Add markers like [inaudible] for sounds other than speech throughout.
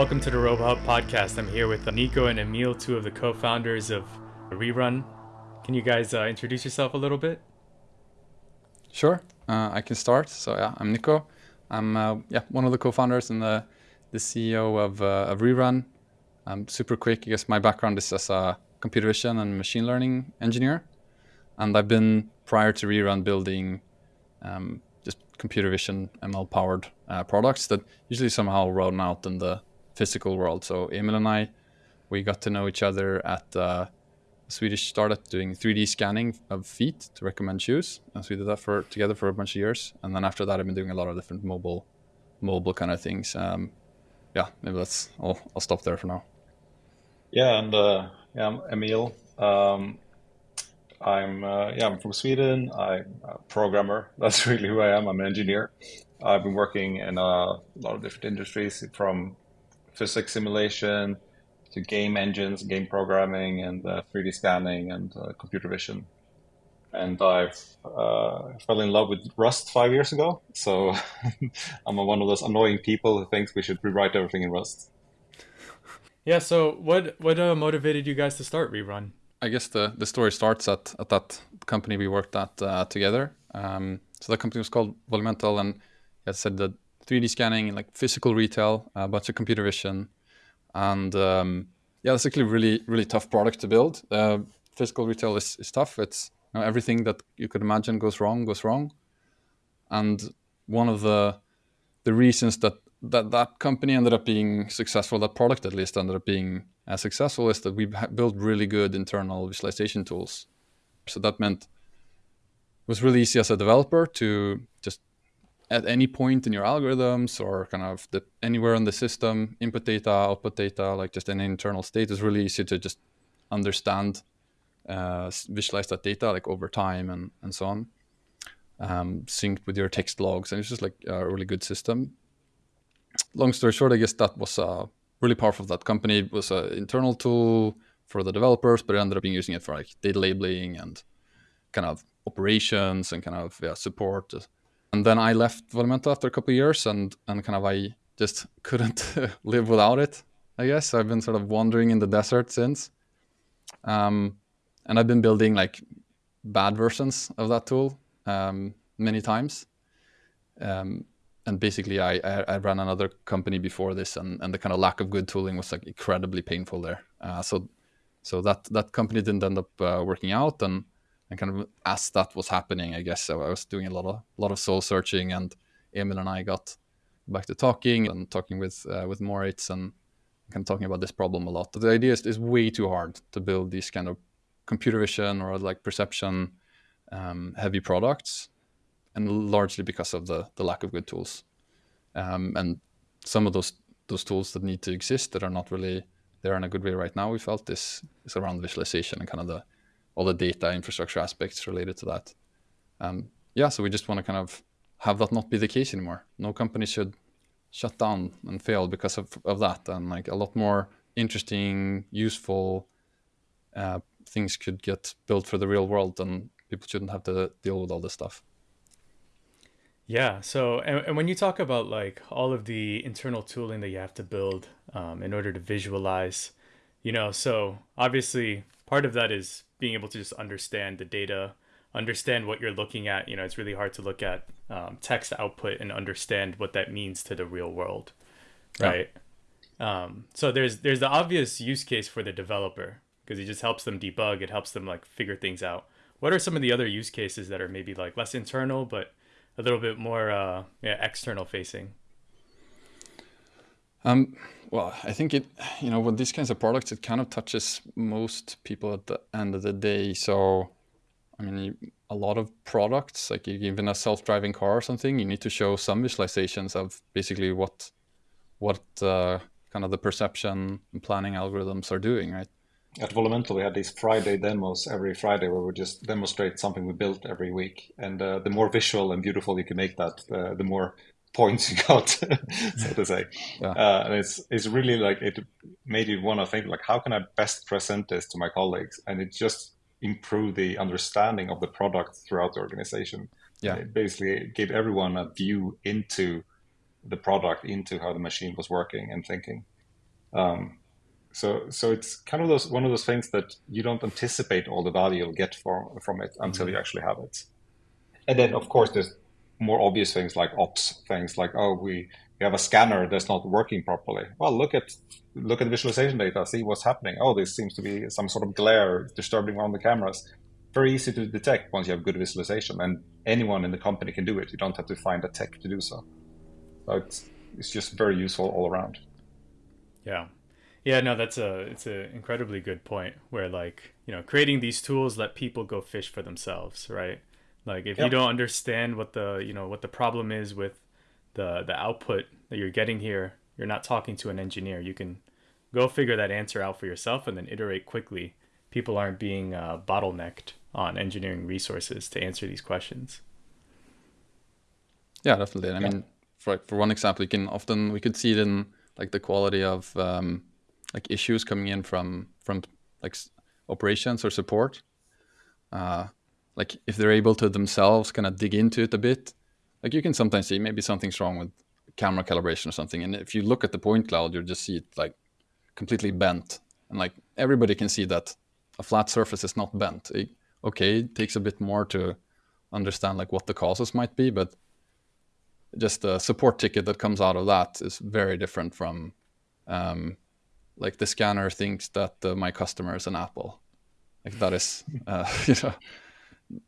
Welcome to the RoboHub podcast. I'm here with Nico and Emil, two of the co-founders of Rerun. Can you guys uh, introduce yourself a little bit? Sure, uh, I can start. So yeah, I'm Nico. I'm uh, yeah one of the co-founders and the the CEO of, uh, of Rerun. I'm super quick. I guess my background is as a computer vision and machine learning engineer, and I've been prior to Rerun building um, just computer vision ML powered uh, products that usually somehow run out in the physical world. So Emil and I, we got to know each other at uh, a Swedish startup doing 3D scanning of feet to recommend shoes. And so we did that for together for a bunch of years. And then after that, I've been doing a lot of different mobile, mobile kind of things. Um, yeah, maybe that's. I'll, I'll stop there for now. Yeah, and uh, yeah, Emil. Um, I'm uh, yeah, I'm from Sweden. I'm a programmer. [laughs] That's really who I am. I'm an engineer. I've been working in a lot of different industries, from physics simulation to game engines, game programming, and uh, 3D scanning and uh, computer vision. And I uh, fell in love with Rust five years ago. So [laughs] I'm one of those annoying people who thinks we should rewrite everything in Rust. Yeah. So what what uh, motivated you guys to start Rerun? I guess the, the story starts at, at that company we worked at uh, together. Um, so the company was called Volumental, and I said that 3D scanning, like physical retail, a bunch of computer vision, and um, yeah, it's actually really really tough product to build. Uh, physical retail is, is tough. It's you know, everything that you could imagine goes wrong goes wrong, and one of the the reasons that that that company ended up being successful, that product at least ended up being as successful, is that we built really good internal visualization tools. So that meant it was really easy as a developer to just at any point in your algorithms or kind of the, anywhere in the system, input data, output data, like just an internal state is really easy to just understand, uh, visualize that data like over time and, and so on, um, synced with your text logs. And it's just like a really good system. Long story short, I guess that was uh, really powerful. That company was an internal tool for the developers, but I ended up being using it for like data labeling and kind of operations and kind of yeah, support and then I left Volumental after a couple years, and and kind of I just [laughs] couldn't [laughs] live without it. I guess I've been sort of wandering in the desert since, um, and I've been building like bad versions of that tool um, many times. Um, and basically, I, I, I ran another company before this, and, and the kind of lack of good tooling was like incredibly painful there. Uh, so so that that company didn't end up uh, working out, and and kind of as that was happening, I guess I was doing a lot of a lot of soul searching, and Emil and I got back to talking and talking with uh, with Moritz and kind of talking about this problem a lot. The idea is, is way too hard to build these kind of computer vision or like perception um, heavy products, and largely because of the the lack of good tools, um, and some of those those tools that need to exist that are not really there in a good way right now. We felt this is around visualization and kind of the all the data infrastructure aspects related to that. Um, yeah, so we just want to kind of have that not be the case anymore. No company should shut down and fail because of, of that. And like a lot more interesting, useful uh, things could get built for the real world and people shouldn't have to deal with all this stuff. Yeah. So, and, and when you talk about like all of the internal tooling that you have to build um, in order to visualize, you know, so obviously part of that is being able to just understand the data, understand what you're looking at. You know, it's really hard to look at um, text output and understand what that means to the real world, right? Yeah. Um, so there's there's the obvious use case for the developer because it just helps them debug. It helps them like figure things out. What are some of the other use cases that are maybe like less internal but a little bit more uh, yeah, external facing? Um, well, I think it, you know, with these kinds of products, it kind of touches most people at the end of the day. So, I mean, a lot of products, like even a self-driving car or something, you need to show some visualizations of basically what, what uh, kind of the perception and planning algorithms are doing, right? At Volumental, we had these Friday demos every Friday where we just demonstrate something we built every week. And uh, the more visual and beautiful you can make that, uh, the more points [laughs] you got, so to say. Yeah. Uh, and it's it's really like it made you want to think like, how can I best present this to my colleagues? And it just improved the understanding of the product throughout the organization. Yeah, and it basically gave everyone a view into the product, into how the machine was working and thinking. Um, so so it's kind of those one of those things that you don't anticipate all the value you'll get from from it until mm-hmm. you actually have it. And then of course there's more obvious things like ops things like oh we we have a scanner that's not working properly. Well, look at look at the visualization data, see what's happening. Oh, there seems to be some sort of glare disturbing around the cameras. Very easy to detect once you have good visualization, and anyone in the company can do it. You don't have to find a tech to do so. So it's it's just very useful all around. Yeah, yeah, no, that's a it's an incredibly good point. Where like you know, creating these tools let people go fish for themselves, right? Like if yep. you don't understand what the you know what the problem is with the the output that you're getting here, you're not talking to an engineer. You can go figure that answer out for yourself and then iterate quickly. People aren't being uh, bottlenecked on engineering resources to answer these questions. Yeah, definitely. I yeah. mean, for for one example, you can often we could see it in like the quality of um, like issues coming in from from like operations or support. Uh, like if they're able to themselves kind of dig into it a bit, like you can sometimes see maybe something's wrong with camera calibration or something, and if you look at the point cloud, you just see it like completely bent, and like everybody can see that a flat surface is not bent. It, okay, it takes a bit more to understand like what the causes might be, but just a support ticket that comes out of that is very different from um, like the scanner thinks that uh, my customer is an apple like that is [laughs] uh, you know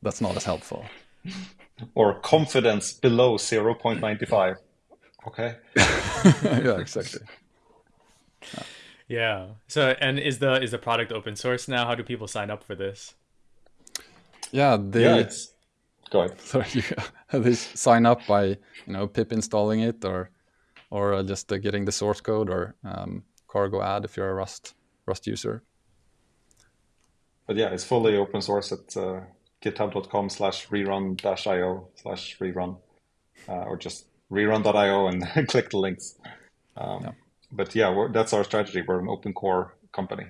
that's not as helpful. Or confidence below 0.95 okay. [laughs] Yeah exactly. Yeah. yeah so and is the is the product open source now? How do people sign up for this? Yeah they yeah, it's go ahead. [laughs] Sorry [laughs] they sign up by you know pip installing it or or uh, just uh, getting the source code or um, cargo add if you're a rust rust user. But yeah it's fully open source at uh, github.com slash rerun dash io slash rerun, uh, or just rerun.io and [laughs] click the links. Um, yeah. But yeah, that's our strategy. We're an open core company.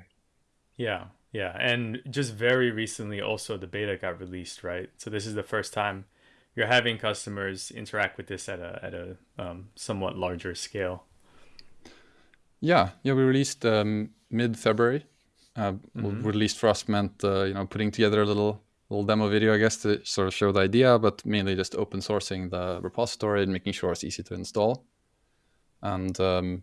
Yeah, yeah. And just very recently, also, the beta got released, right? So this is the first time you're having customers interact with this at a, at a um, somewhat larger scale. Yeah, yeah, we released um, mid February. Uh, mm-hmm. Released for us meant uh, you know putting together a little little demo video, I guess, to sort of show the idea, but mainly just open sourcing the repository and making sure it's easy to install. And um,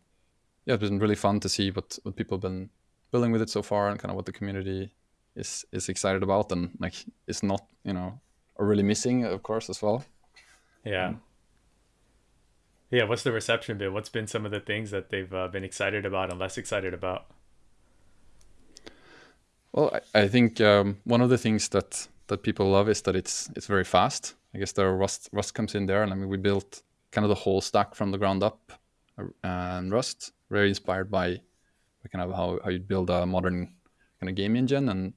yeah, it's been really fun to see what, what people have been building with it so far and kind of what the community is is excited about and like is not, you know, or really missing, of course, as well. Yeah. Um, yeah, what's the reception been? What's been some of the things that they've uh, been excited about and less excited about? Well, I, I think um, one of the things that that people love is that it's it's very fast. I guess the Rust Rust comes in there, and I mean we built kind of the whole stack from the ground up, uh, and Rust very inspired by kind of how, how you build a modern kind of game engine and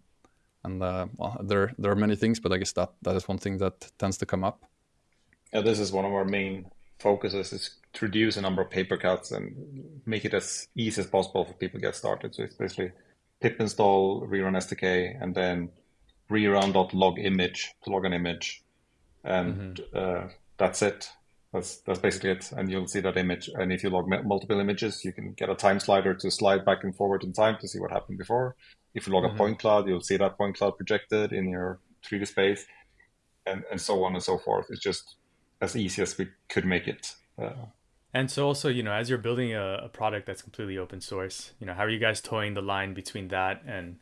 and uh, well there there are many things, but I guess that that is one thing that tends to come up. Yeah, this is one of our main focuses is to reduce the number of paper cuts and make it as easy as possible for people to get started. So it's basically pip install rerun SDK and then rerun.log image to log an image, and mm-hmm. uh, that's it. That's that's basically it, and you'll see that image. And if you log multiple images, you can get a time slider to slide back and forward in time to see what happened before. If you log mm-hmm. a point cloud, you'll see that point cloud projected in your 3D space, and and so on and so forth. It's just as easy as we could make it. Uh, and so also, you know, as you're building a, a, product that's completely open source, you know, how are you guys toeing the line between that and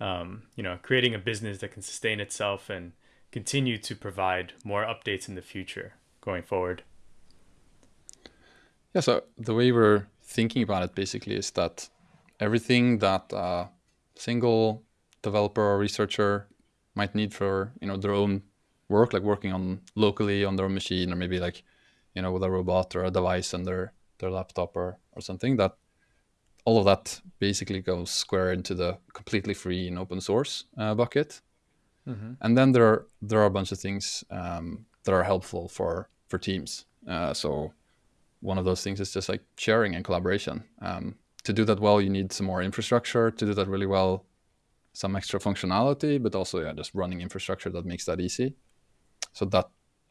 um, you know, creating a business that can sustain itself and continue to provide more updates in the future going forward. Yeah, so the way we're thinking about it basically is that everything that a single developer or researcher might need for you know their own work, like working on locally on their own machine, or maybe like you know with a robot or a device on their their laptop or or something that all of that basically goes square into the completely free and open source uh, bucket. Mm-hmm. And then there are there are a bunch of things um, that are helpful for for teams. Uh, so one of those things is just like sharing and collaboration. Um, to do that well, you need some more infrastructure. To do that really well, some extra functionality, but also yeah, just running infrastructure that makes that easy. So that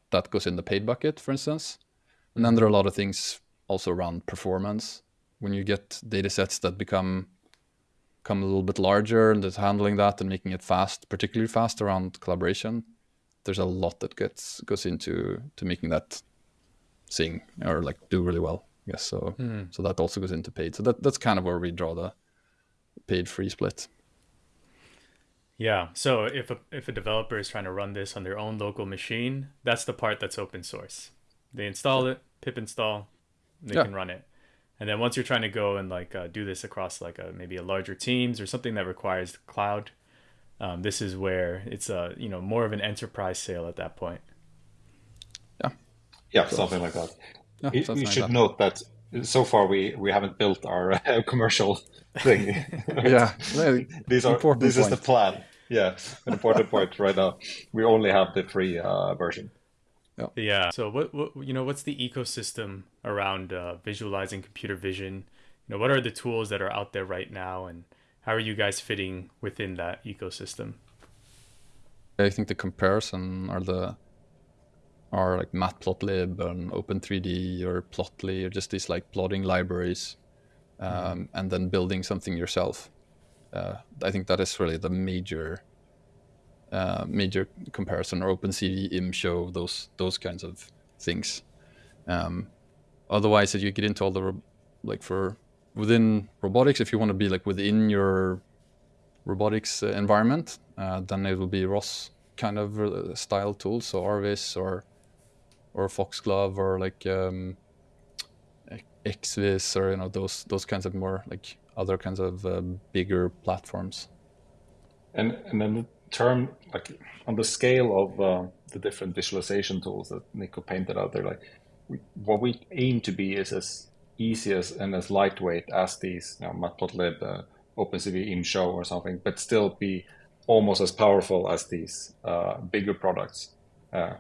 that goes in the paid bucket, for instance. And then there are a lot of things also around performance when you get data sets that become become a little bit larger and just handling that and making it fast, particularly fast around collaboration, there's a lot that gets goes into to making that sing or like do really well. Yes, so mm. so that also goes into paid. So that that's kind of where we draw the paid free split. Yeah. So if a if a developer is trying to run this on their own local machine, that's the part that's open source. They install it, pip install, they yeah. can run it. And then once you're trying to go and like uh, do this across like a maybe a larger teams or something that requires cloud, um, this is where it's a you know more of an enterprise sale at that point. Yeah. Yeah, something like that. Yeah, you, you should that. note that so far we we haven't built our uh, [laughs] commercial thing. [laughs] yeah, [laughs] these are this point. is the plan. Yeah, an important point right now. We only have the free uh, version. Yeah. Yeah. So what, what you know what's the ecosystem around uh, visualizing computer vision? You know what are the tools that are out there right now, and how are you guys fitting within that ecosystem? I think the comparison are the are like Matplotlib and Open3D or Plotly or just these like plotting libraries, um, mm-hmm. and then building something yourself. Uh, I think that is really the major uh, major comparison or OpenCV, ImShow, those those kinds of things. Um, otherwise, if you get into all the like for within robotics, if you want to be like within your robotics uh, environment, uh, then it will be ROS kind of uh, style tools, so RViz or or Foxglove or like um, XVis or you know those those kinds of more like other kinds of uh, bigger platforms. And and then the term like on the scale of uh, the different visualization tools that Nico painted out there, like we, what we aim to be is as easy as and as lightweight as these you know, Matplotlib, uh, OpenCV, ImShow or something, but still be almost as powerful as these uh, bigger products. Uh,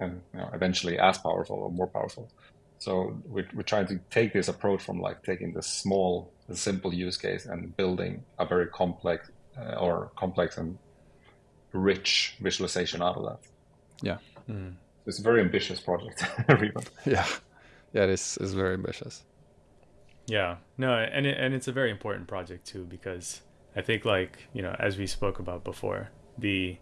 and you know, eventually as powerful or more powerful. So we're, we're trying to take this approach from like taking the small, the simple use case and building a very complex uh, or complex and rich visualization out of that. Yeah. Mm. It's a very ambitious project, [laughs] Yeah. Yeah, it is, it's very ambitious. Yeah. No, and it, and it's a very important project too because I think like, you know, as we spoke about before, the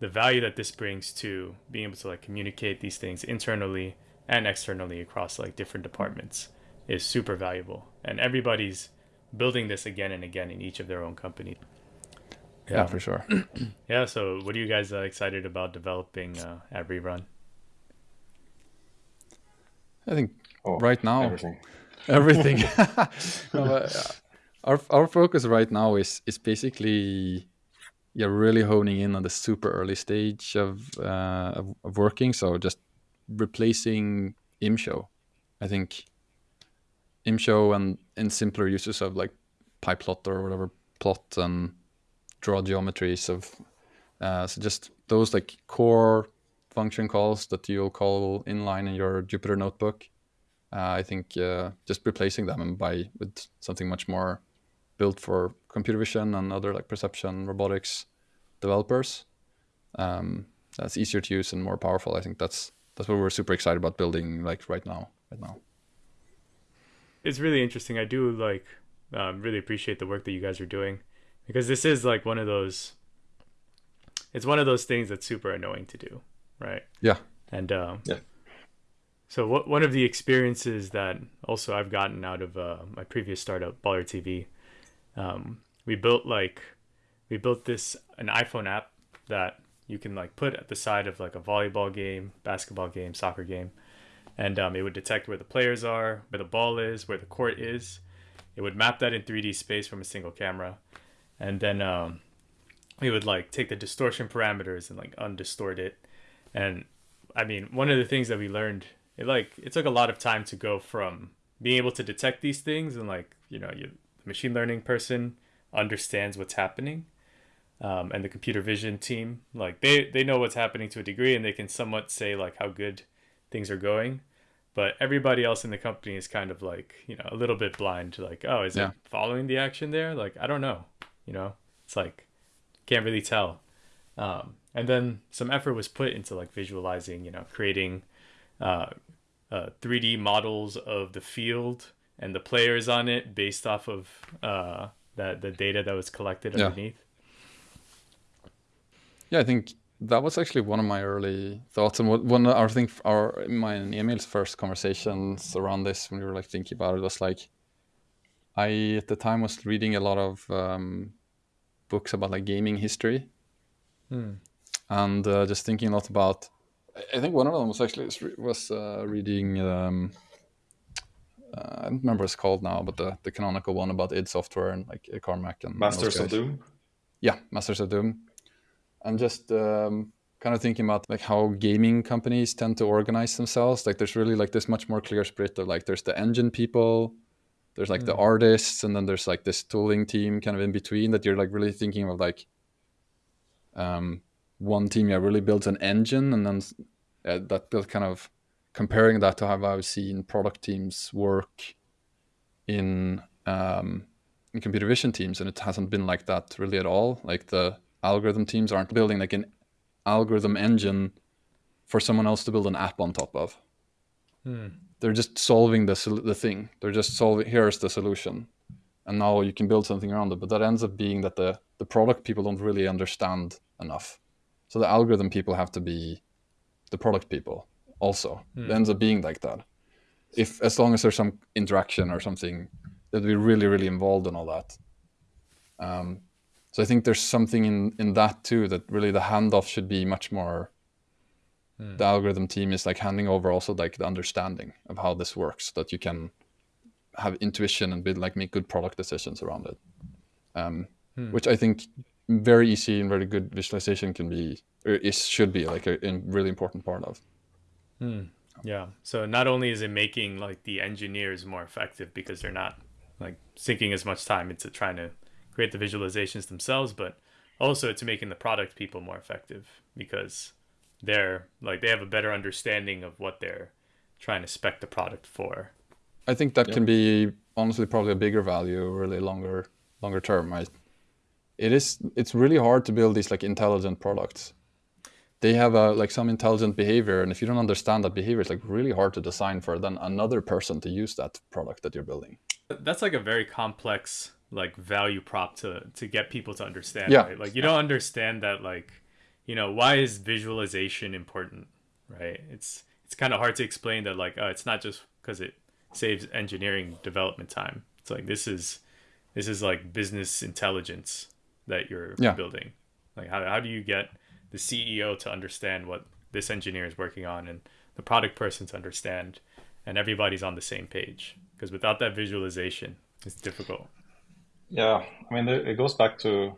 the value that this brings to being able to like communicate these things internally and externally across like different departments is super valuable and everybody's building this again and again in each of their own company yeah, yeah for sure. [clears throat] Yeah so what are you guys uh, excited about developing uh, at rerun? I think oh, right now everything. [laughs] everything. [laughs] No, uh, our, our focus right now is is basically yeah, really honing in on the super early stage of, uh, of, of working. So just replacing ImShow. I think ImShow and in simpler uses of like PyPlot or whatever plot and draw geometries of uh, so just those like core function calls that you'll call inline in your Jupyter notebook. Uh, I think uh, just replacing them by with something much more built for computer vision and other like perception robotics developers. Um, that's easier to use and more powerful. I think that's that's what we're super excited about building like right now. Right now. It's really interesting. I do like um, really appreciate the work that you guys are doing because this is like one of those. It's one of those things that's super annoying to do, right? Yeah. And um, yeah. So what one of the experiences that also I've gotten out of uh, my previous startup, Baller TV, um, we built like we built this an iPhone app that you can like put at the side of like a volleyball game, basketball game, soccer game, and um, it would detect where the players are, where the ball is, where the court is. It would map that in 3D space from a single camera, and then um, it would like take the distortion parameters and like undistort it. And I mean, one of the things that we learned, it like it took a lot of time to go from being able to detect these things and like you know, you machine learning person understands what's happening um, and the computer vision team like they they know what's happening to a degree and they can somewhat say like how good things are going but everybody else in the company is kind of like you know a little bit blind to like oh is yeah. it following the action there like i don't know you know it's like can't really tell um, and then some effort was put into like visualizing you know creating uh, uh, 3d models of the field and the players on it based off of uh, that the data that was collected Yeah. underneath. Yeah, I think that was actually one of my early thoughts, and what one I think our my and Emil's first conversations around this when we were like thinking about it was like, I at the time was reading a lot of um, books about like gaming history, and uh, just thinking a lot about. I- I think one of them was actually was uh, reading. Um, uh, I don't remember what it's called now, but the, the canonical one about id Software and like Carmack and those Masters of Doom. yeah masters of doom i'm just um, kind of thinking about like how gaming companies tend to organize themselves like there's really like this much more clear split of like there's the engine people there's like the artists and then there's like this tooling team kind of in between that you're like really thinking of like um, one team yeah really builds an engine and then uh, that build kind of comparing that to how i've seen product teams work in um, in computer vision teams and it hasn't been like that really at all. Like the algorithm teams aren't building like an algorithm engine for someone else to build an app on top of they're just solving the, the thing. They're just solving here's the solution. And now you can build something around it. But that ends up being that the the product people don't really understand enough. So the algorithm people have to be the product people also. It ends up being like that. If as long as there's some interaction or something that we really really involved in all that. Um, so i think there's something in in that too that really the handoff should be much more Mm. the algorithm team is like handing over also like the understanding of how this works so that you can have intuition and build like make good product decisions around it. Um, hmm. which i think very easy and very good visualization can be or is should be like a, a really important part of. Hmm. Yeah. So not only is it making like the engineers more effective because they're not like sinking as much time into trying to create the visualizations themselves, but also it's making the product people more effective because they're like they have a better understanding of what they're trying to spec the product for. I think that can be honestly probably a bigger value, really longer longer term. I, it is it's really hard to build these like intelligent products. They have a like some intelligent behavior, and if you don't understand that behavior, it's like really hard to design for then another person to use that product that you're building. That's like a very complex like value prop to to get people to understand. Yeah. Right? Like you don't understand that like you know why is visualization important, right? It's it's kind of hard to explain that like oh, it's not just because it saves engineering development time. It's like this is this is like business intelligence that you're Yeah. building. Like how how do you get the CEO to understand what this engineer is working on and the product person to understand and everybody's on the same page because without that visualization it's difficult Yeah, I mean, it it goes back to,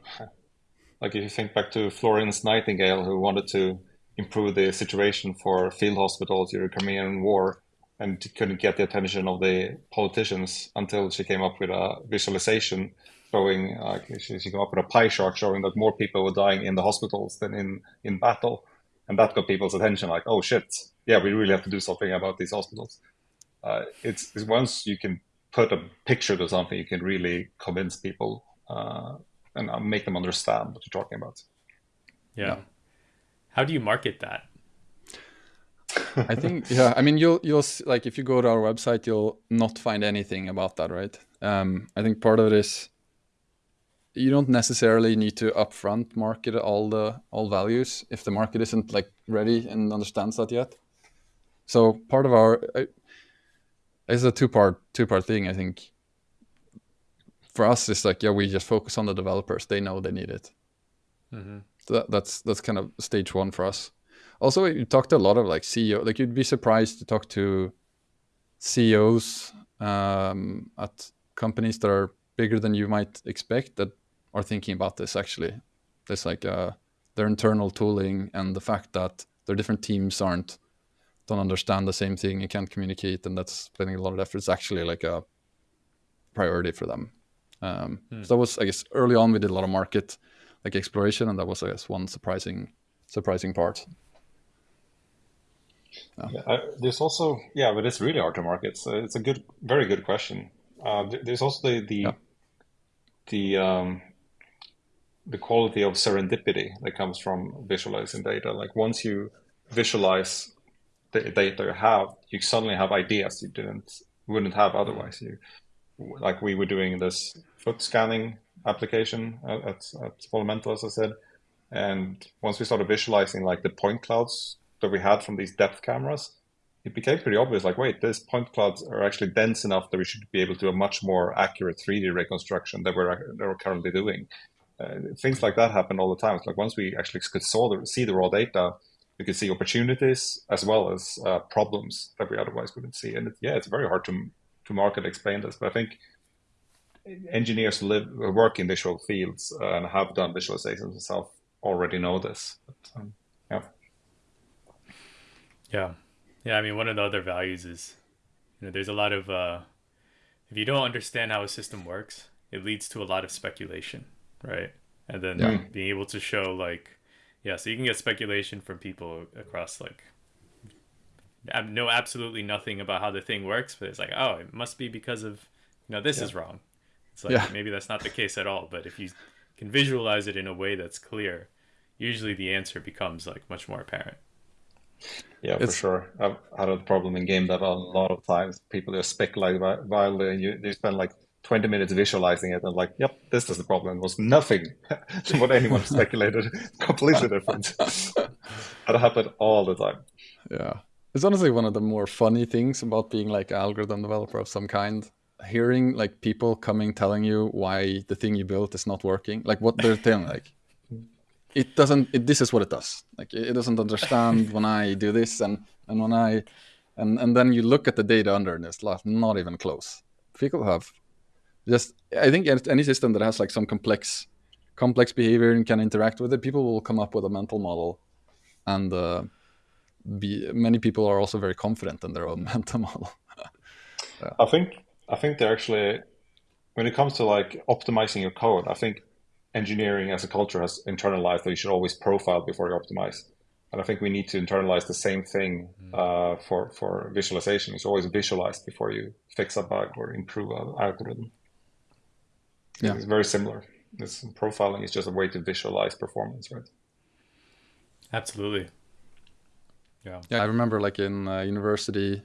like, if you think back to Florence Nightingale, who wanted to improve the situation for field hospitals during the Crimean War, and couldn't get the attention of the politicians until she came up with a visualization showing, uh, she, she came up with a pie chart showing that more people were dying in the hospitals than in, in battle. And that got people's attention, like, oh shit, yeah, we really have to do something about these hospitals. Uh, it's, it's once you can put a picture to something, you can really convince people uh, and uh, make them understand what you're talking about. yeah. how do you market that I think [laughs] yeah. I mean, you'll you'll s- like if you go to our website, you'll not find anything about that, right? Um, I think part of it is you don't necessarily need to upfront market all the all values if the market isn't like ready and understands that yet. So part of our I- it's a two part two part thing. I think for us, it's like yeah, we just focus on the developers. They know they need it. So that, that's that's kind of stage one for us. Also, you talked to a lot of like CEO. Like you'd be surprised to talk to CEOs um, at companies that are bigger than you might expect that are thinking about this. Actually, there's like uh, their internal tooling and the fact that their different teams aren't don't understand the same thing. You can't communicate, and that's spending a lot of effort. It's actually like a priority for them. Um, So that was, I guess, early on we did a lot of market like exploration, and that was, I guess, one surprising surprising part. Yeah, I, there's also yeah, but it's really hard to market. So it's a good, very good question. Uh, there's also the the Yeah. the um, the quality of serendipity that comes from visualizing data. Like once you visualize the data you have, you suddenly have ideas you didn't wouldn't have otherwise. You, like we were doing this foot scanning application at, at, at as I said, and once we started visualizing like the point clouds that we had from these depth cameras, it became pretty obvious like, wait, these point clouds are actually dense enough that we should be able to do a much more accurate 3D reconstruction that we're, that we're currently doing. Uh, things like that happen all the time. It's like once we actually could saw the, see the raw data, we could see opportunities as well as uh, problems that we otherwise wouldn't see. And it, yeah, it's very hard to to market explain this, but I think engineers live work in visual fields and have done visualizations themselves already know this. But, um, yeah. Yeah. Yeah. I mean, one of the other values is, you know, there's a lot of, uh, if you don't understand how a system works, it leads to a lot of speculation, right? And then yeah. being able to show, like, yeah, so you can get speculation from people across, like, know absolutely nothing about how the thing works, but it's like, oh, it must be because of, you know, this yeah. is wrong. It's like, yeah. maybe that's not the case at all. But if you can visualize it in a way that's clear, usually the answer becomes like much more apparent. Yeah, it's... for sure. I've had a problem in game that a lot of times people just speculate wildly and you, you spend like 20 minutes visualizing it and like, yep, this is the problem. It was nothing [laughs] what anyone [laughs] speculated. Completely different. [laughs] that happened all the time. Yeah. It's honestly one of the more funny things about being like an algorithm developer of some kind. Hearing like people coming telling you why the thing you built is not working, like what they're telling, [laughs] like it doesn't it, this is what it does like it doesn't understand [laughs] when i do this and and when i and and then you look at the data under and it's not even close people have just i think any system that has like some complex complex behavior and can interact with it people will come up with a mental model and uh, be many people are also very confident in their own [laughs] mental model yeah. i think i think they're actually when it comes to like optimizing your code i think engineering as a culture has internalized that you should always profile before you optimize. And I think we need to internalize the same thing mm. uh, for, for visualization. It's always visualize before you fix a bug or improve an algorithm. Yeah. It's very similar. This profiling is just a way to visualize performance, right? Absolutely. Yeah. I remember like in uh, university,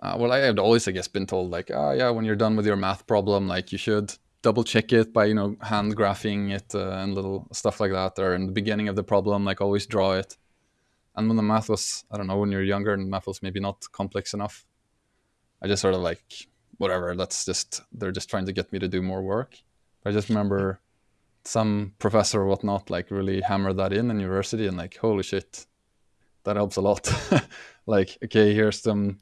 uh, well, I had always, I guess, been told like, oh yeah, when you're done with your math problem, like you should double check it by you know hand graphing it uh, and little stuff like that or in the beginning of the problem like always draw it and when the math was i don't know when you're younger and math was maybe not complex enough i just sort of like whatever that's just they're just trying to get me to do more work i just remember some professor or whatnot like really hammered that in in university and like holy shit that helps a lot [laughs] like okay here's some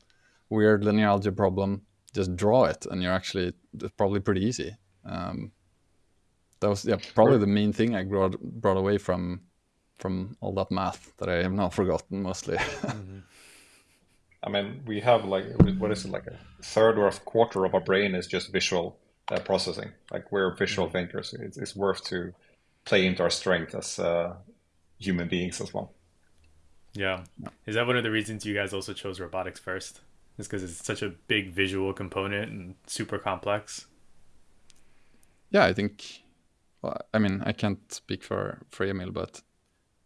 weird linear algebra problem just draw it and you're actually probably pretty easy um, that was yeah probably the main thing I brought brought away from from all that math that I have now [laughs] forgotten mostly. mm-hmm. I mean, we have like what is it like a third or a quarter of our brain is just visual uh, processing. Like we're visual mm-hmm. thinkers. It's, it's, worth to play into our strength as uh, human beings as well. Yeah. Is that one of the reasons you guys also chose robotics first? Is because it's such a big visual component and super complex? yeah, I think. Well, I mean, I can't speak for for Emil, but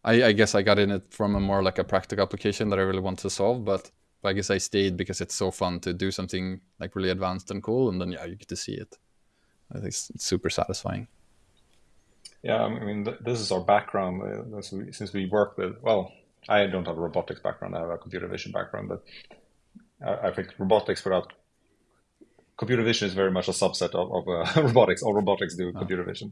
I, I guess I got in it from a more like a practical application that I really want to solve. But, but I guess I stayed because it's so fun to do something like really advanced and cool, and then yeah, you get to see it. I think it's, it's super satisfying. Yeah, I mean, th- this is our background. Uh, since we work with, well, I don't have a robotics background. I have a computer vision background, but I, I think robotics without computer vision is very much a subset of, of uh, [laughs] robotics. All robotics do oh. computer vision.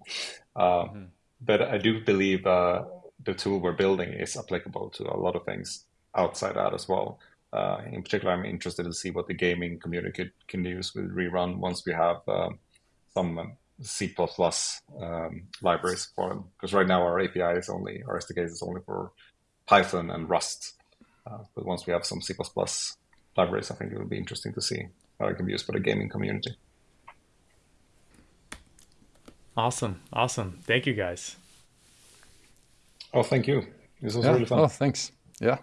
Uh, mm-hmm. But I do believe uh, the tool we're building is applicable to a lot of things outside that as well. Uh, in particular, I'm interested to see what the gaming community could, can use with Rerun once we have um, some um, C++ um, libraries for them. Because right now our API is only, our SDK is only for Python and Rust. Uh, but once we have some C++ libraries, I think it will be interesting to see how it can be used for the gaming community. Awesome. Awesome. Thank you guys. Oh, thank you. This was yeah. really fun. Oh, thanks. Yeah.